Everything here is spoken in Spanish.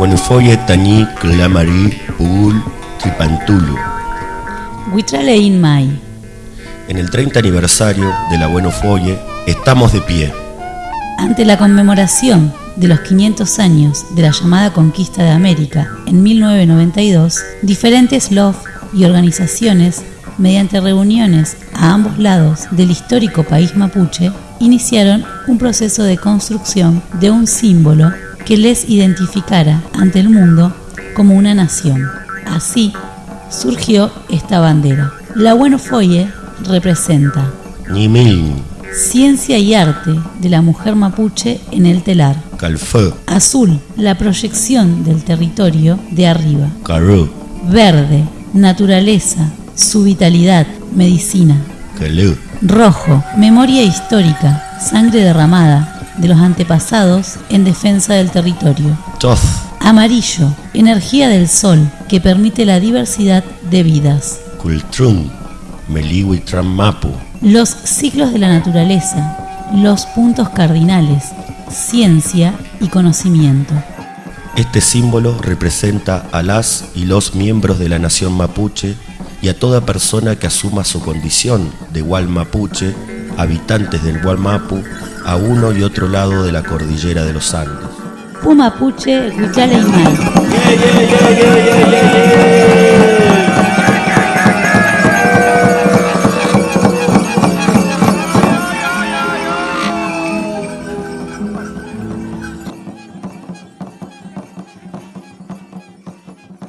Buenofoye Tañí Clamarí Pugul Tripantulu. Huitrale Inmay. En el 30 aniversario de la Buenofoye estamos de pie. Ante la conmemoración de los 500 años de la llamada conquista de América en 1992, diferentes LOF y organizaciones, mediante reuniones a ambos lados del histórico país mapuche, iniciaron un proceso de construcción de un símbolo que les identificara ante el mundo como una nación. Así surgió esta bandera. La Bueno Foye representa Ñimil, ciencia y arte de la mujer mapuche en el telar. Calfé, Azul, la proyección del territorio de arriba. Carú, Verde, naturaleza, su vitalidad, medicina. Calú, Rojo, memoria histórica, sangre derramada de los antepasados en defensa del territorio. Amarillo, energía del sol que permite la diversidad de vidas. Meliwi Mapu, Los ciclos de la naturaleza, los puntos cardinales, ciencia y conocimiento. Este símbolo representa a las y los miembros de la nación mapuche y a toda persona que asuma su condición de Gual Mapuche, habitantes del Gualmapu, a uno y otro lado de la cordillera de los Andes. Pumapuche, Huichale y